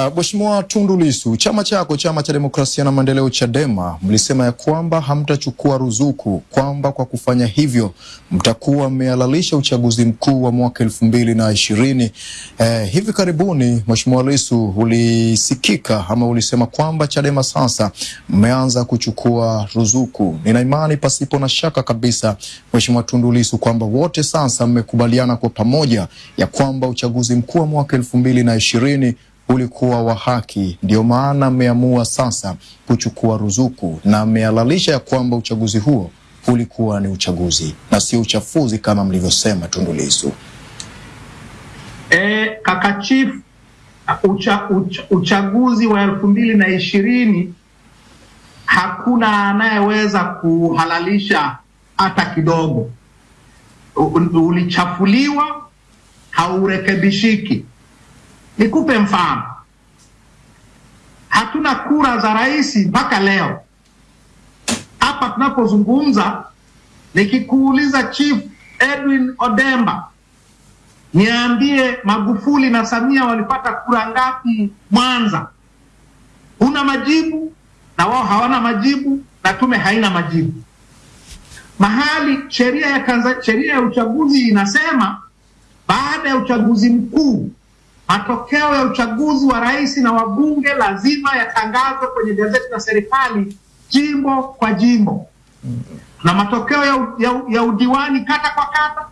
Uh, Mheshimiwa Tundu Lissu, chama chako chama cha demokrasia na maendeleo Chadema mlisema ya kwamba hamtachukua ruzuku, kwamba kwa kufanya hivyo mtakuwa mmehalalisha uchaguzi mkuu wa mwaka elfu mbili na ishirini. Eh, hivi karibuni Mheshimiwa Lissu ulisikika ama ulisema kwamba Chadema sasa mmeanza kuchukua ruzuku. Nina imani pasipo na shaka kabisa Mheshimiwa Tundu Lissu kwamba wote sasa mmekubaliana kwa pamoja ya kwamba uchaguzi mkuu wa mwaka elfu mbili na ishirini ulikuwa wa haki, ndio maana mmeamua sasa kuchukua ruzuku na mmehalalisha ya kwamba uchaguzi huo ulikuwa ni uchaguzi na sio uchafuzi kama mlivyosema Tundu Lissu. E, kaka chief, ucha, ucha, uchaguzi wa elfu mbili na ishirini hakuna anayeweza kuhalalisha hata kidogo. U- Ulichafuliwa, haurekebishiki. Nikupe mfano, hatuna kura za rais mpaka leo. Hapa tunapozungumza, nikikuuliza Chief Edwin Odemba, niambie Magufuli na Samia walipata kura ngapi Mwanza? Una majibu, na wao hawana majibu, na tume haina majibu. Mahali sheria ya sheria ya uchaguzi inasema baada ya uchaguzi mkuu matokeo ya uchaguzi wa rais na wabunge lazima yatangazwe kwenye gazeti la serikali jimbo kwa jimbo. Tuna matokeo ya, ya, ya udiwani kata kwa kata,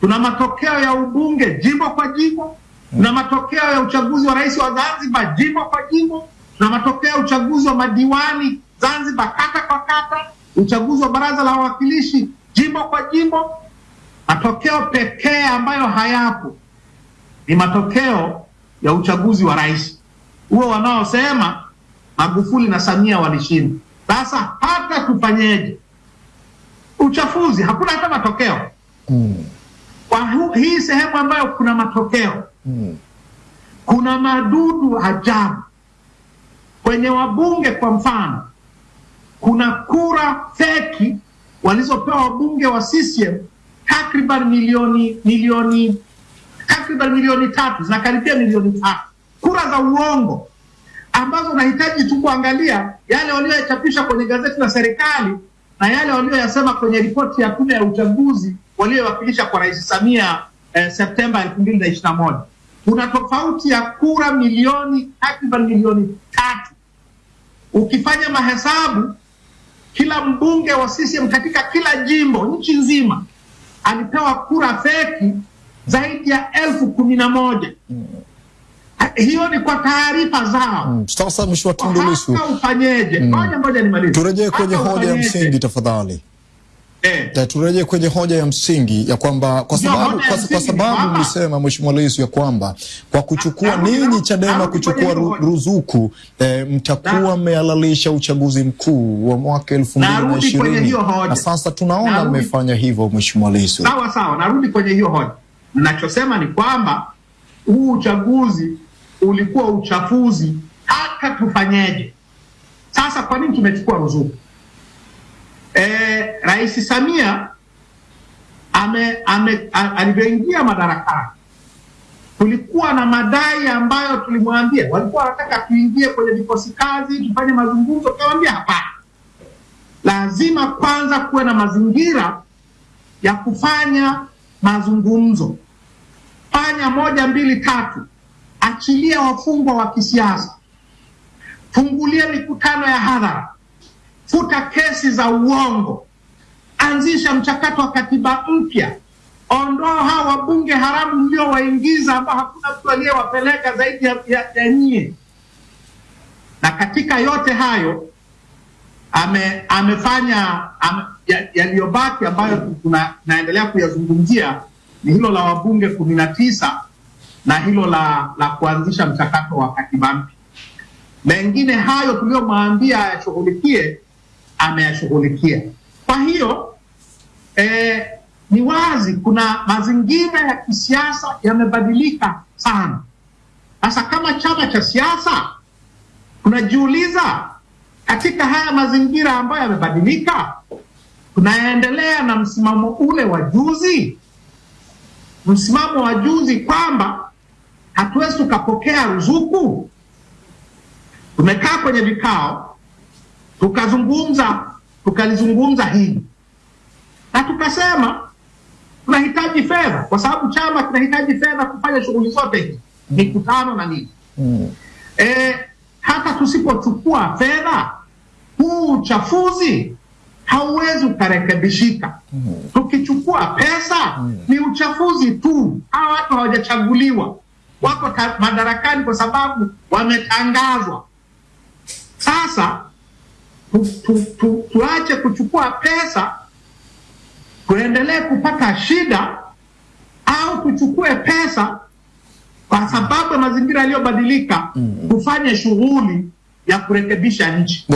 tuna matokeo ya ubunge jimbo kwa jimbo, tuna matokeo ya uchaguzi wa rais wa Zanzibar jimbo kwa jimbo, tuna matokeo ya uchaguzi wa madiwani Zanzibar kata kwa kata, uchaguzi wa baraza la wawakilishi jimbo kwa jimbo. Matokeo pekee ambayo hayapo ni matokeo ya uchaguzi wa rais. Huo wanaosema Magufuli na Samia walishinda. Sasa hata tufanyeje, uchafuzi hakuna hata matokeo. Mm, kwa hii sehemu ambayo kuna matokeo, mm, kuna madudu ajabu. Kwenye wabunge. Kwa mfano, kuna kura feki walizopewa wabunge wa CCM takriban milioni milioni takriban milioni tatu zinakaribia milioni tatu kura za uongo ambazo unahitaji tu kuangalia yale walioyachapisha kwenye gazeti la serikali na yale walioyasema kwenye ripoti ya tume ya uchaguzi waliowakilisha kwa Rais Samia eh, Septemba elfu mbili na ishirini na moja. Kuna tofauti ya kura milioni takriban milioni tatu. Ukifanya mahesabu, kila mbunge wa CCM katika kila jimbo nchi nzima alipewa kura feki zaidi ya elfu kumi na moja. Ha- Hiyo ni kwa taarifa zao. mm. Sasa Mheshimiwa Tundu Lissu, ufanyeje? Ngoja ngoja nimalize. turejee kwenye hoja ya msingi tafadhali. Eh, turejee kwenye hoja ya msingi ya kwamba kwa sababu kwa, kwa sababu mlisema Mheshimiwa Lissu ya kwamba kwa kuchukua ninyi Chadema kuchukua ru, ruzuku eh, mtakuwa mmealalisha mmehalalisha uchaguzi mkuu wa mwaka elfu mbili na ishirini na sasa tunaona mmefanya hivyo Mheshimiwa Lissu. sawa sawa, narudi kwenye hiyo hoja. Ninachosema ni kwamba huu uchaguzi ulikuwa uchafuzi, hata tufanyeje. Sasa kwa nini tumechukua ruzuku? E, Rais Samia ame, ame, alivyoingia madarakani kulikuwa na madai ambayo tulimwambia, walikuwa wanataka tuingie kwenye vikosi kazi tufanye mazungumzo, tukamwambia hapana, lazima kwanza kuwe na mazingira ya kufanya mazungumzo. Fanya moja mbili tatu, achilia wafungwa wa kisiasa, fungulia mikutano ya hadhara, futa kesi za uongo, anzisha mchakato wa katiba mpya, ondoa hawa wabunge haramu mliowaingiza ambao hakuna mtu aliyewapeleka zaidi ya, ya, ya nyie. Na katika yote hayo ame, amefanya ame, yaliyobaki ya- ambayo tuna- tunaendelea kuyazungumzia ni hilo la wabunge kumi na tisa na hilo la, la kuanzisha mchakato wa katiba mpya. Mengine hayo tuliyomwambia ayashughulikie ameyashughulikia. Kwa hiyo eh, ni wazi kuna mazingira ya kisiasa yamebadilika sana. Sasa kama chama cha siasa tunajiuliza katika haya mazingira ambayo yamebadilika, tunaendelea na msimamo ule wa juzi, msimamo wa juzi kwamba hatuwezi tukapokea ruzuku. tumekaa kwenye vikao tukazungumza, tukalizungumza hili na tukasema tunahitaji fedha, kwa sababu chama kinahitaji fedha kufanya shughuli zote hii mikutano na nini. mm. E, hata tusipochukua fedha, huu uchafuzi hauwezi ukarekebishika. Tukichukua pesa ni uchafuzi tu. Hawa watu hawajachaguliwa, wako madarakani kwa sababu wametangazwa. Sasa tu, tu, tu, tuache kuchukua pesa tuendelee kupata shida au tuchukue pesa kwa sababu ya mazingira yaliyobadilika, tufanye shughuli ya kurekebisha nchi.